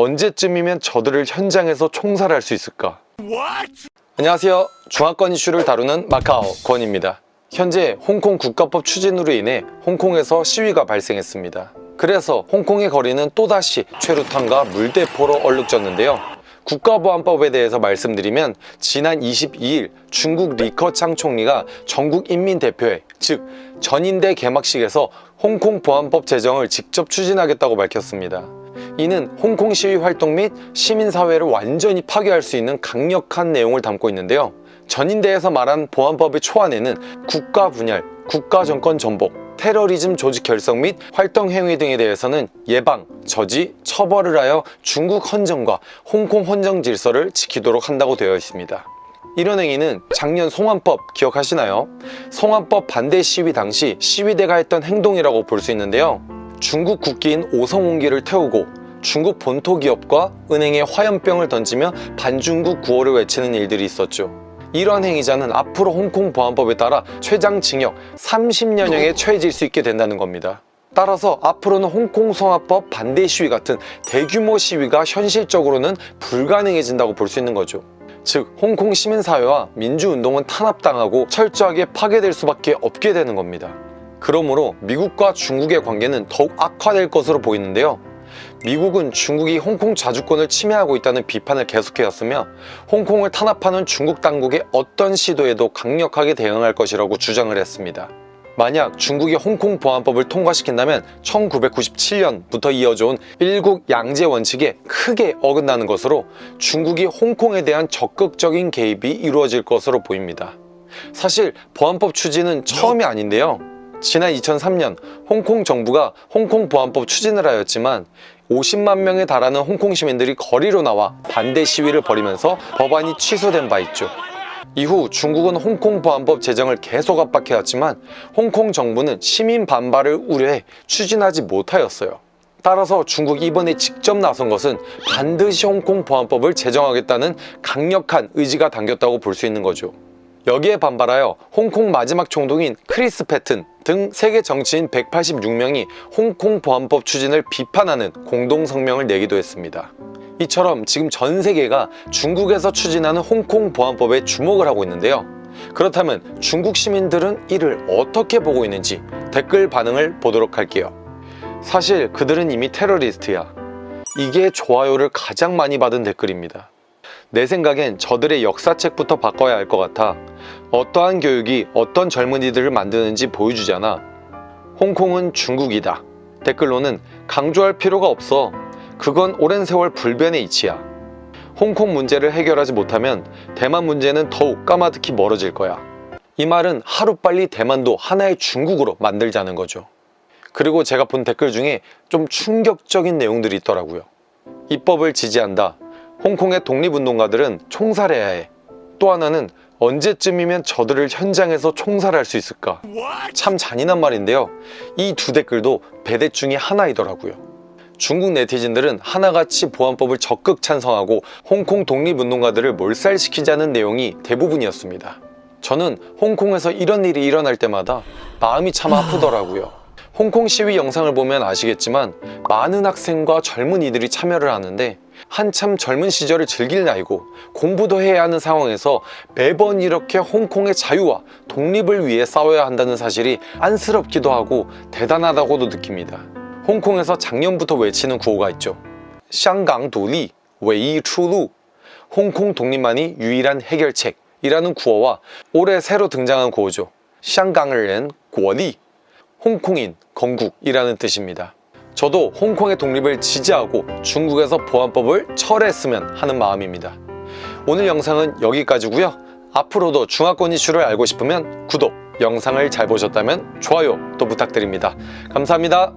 언제쯤이면 저들을 현장에서 총살할 수 있을까? 안녕하세요. 중화권 이슈를 다루는 마카오 권입니다. 현재 홍콩 국가법 추진으로 인해 홍콩에서 시위가 발생했습니다. 그래서 홍콩의 거리는 또다시 최루탄과 물대포로 얼룩졌는데요. 국가보안법에 대해서 말씀드리면 지난 22일 중국 리커창 총리가 전국인민대표회 즉 전인대 개막식에서 홍콩 보안법 제정을 직접 추진하겠다고 밝혔습니다. 이는 홍콩 시위 활동 및 시민사회를 완전히 파괴할 수 있는 강력한 내용을 담고 있는데요. 전인대에서 말한 보안법의 초안에는 국가 분열, 국가 정권 전복, 테러리즘 조직 결성 및 활동 행위 등에 대해서는 예방, 저지, 처벌을 하여 중국 헌정과 홍콩 헌정 질서를 지키도록 한다고 되어 있습니다. 이런 행위는 작년 송환법 기억하시나요? 송환법 반대 시위 당시 시위대가 했던 행동이라고 볼 수 있는데요. 중국 국기인 오성홍기를 태우고 중국 본토 기업과 은행에 화염병을 던지며 반중국 구호를 외치는 일들이 있었죠. 이러한 행위자는 앞으로 홍콩 보안법에 따라 최장 징역 30년형에 처해질 수 있게 된다는 겁니다. 따라서 앞으로는 홍콩 성화법 반대 시위 같은 대규모 시위가 현실적으로는 불가능해진다고 볼 수 있는 거죠. 즉 홍콩 시민사회와 민주운동은 탄압당하고 철저하게 파괴될 수밖에 없게 되는 겁니다. 그러므로 미국과 중국의 관계는 더욱 악화될 것으로 보이는데요. 미국은 중국이 홍콩 자주권을 침해하고 있다는 비판을 계속해왔으며 홍콩을 탄압하는 중국 당국의 어떤 시도에도 강력하게 대응할 것이라고 주장을 했습니다. 만약 중국이 홍콩 보안법을 통과시킨다면 1997년부터 이어져온 일국 양제 원칙에 크게 어긋나는 것으로 중국이 홍콩에 대한 적극적인 개입이 이루어질 것으로 보입니다. 사실 보안법 추진은 처음이 아닌데요. 지난 2003년 홍콩 정부가 홍콩 보안법 추진을 하였지만 50만 명에 달하는 홍콩 시민들이 거리로 나와 반대 시위를 벌이면서 법안이 취소된 바 있죠. 이후 중국은 홍콩 보안법 제정을 계속 압박해왔지만 홍콩 정부는 시민 반발을 우려해 추진하지 못하였어요. 따라서 중국이 이번에 직접 나선 것은 반드시 홍콩 보안법을 제정하겠다는 강력한 의지가 담겼다고 볼 수 있는 거죠. 여기에 반발하여 홍콩 마지막 총독인 크리스 패튼 등 세계 정치인 186명이 홍콩 보안법 추진을 비판하는 공동성명을 내기도 했습니다. 이처럼 지금 전 세계가 중국에서 추진하는 홍콩 보안법에 주목을 하고 있는데요. 그렇다면 중국 시민들은 이를 어떻게 보고 있는지 댓글 반응을 보도록 할게요. 사실 그들은 이미 테러리스트야. 이게 좋아요를 가장 많이 받은 댓글입니다. 내 생각엔 저들의 역사책부터 바꿔야 할 것 같아. 어떠한 교육이 어떤 젊은이들을 만드는지 보여주잖아. 홍콩은 중국이다. 댓글로는 강조할 필요가 없어. 그건 오랜 세월 불변의 이치야. 홍콩 문제를 해결하지 못하면 대만 문제는 더욱 까마득히 멀어질 거야. 이 말은 하루빨리 대만도 하나의 중국으로 만들자는 거죠. 그리고 제가 본 댓글 중에 좀 충격적인 내용들이 있더라고요. 입법을 지지한다. 홍콩의 독립운동가들은 총살해야 해. 또 하나는 언제쯤이면 저들을 현장에서 총살할 수 있을까? 참 잔인한 말인데요. 이 두 댓글도 배댓 중에 하나이더라고요. 중국 네티즌들은 하나같이 보안법을 적극 찬성하고 홍콩 독립운동가들을 몰살시키자는 내용이 대부분이었습니다. 저는 홍콩에서 이런 일이 일어날 때마다 마음이 참 아프더라고요. 홍콩 시위 영상을 보면 아시겠지만 많은 학생과 젊은이들이 참여를 하는데 한참 젊은 시절을 즐길 나이고 공부도 해야 하는 상황에서 매번 이렇게 홍콩의 자유와 독립을 위해 싸워야 한다는 사실이 안쓰럽기도 하고 대단하다고도 느낍니다. 홍콩에서 작년부터 외치는 구호가 있죠. 香港獨立, 唯一出路 홍콩 독립만이 유일한 해결책이라는 구호와 올해 새로 등장한 구호죠. 香港人建國 홍콩인, 건국이라는 뜻입니다. 저도 홍콩의 독립을 지지하고 중국에서 보안법을 철회했으면 하는 마음입니다. 오늘 영상은 여기까지고요. 앞으로도 중화권 이슈를 알고 싶으면 구독, 영상을 잘 보셨다면 좋아요 또 부탁드립니다. 감사합니다.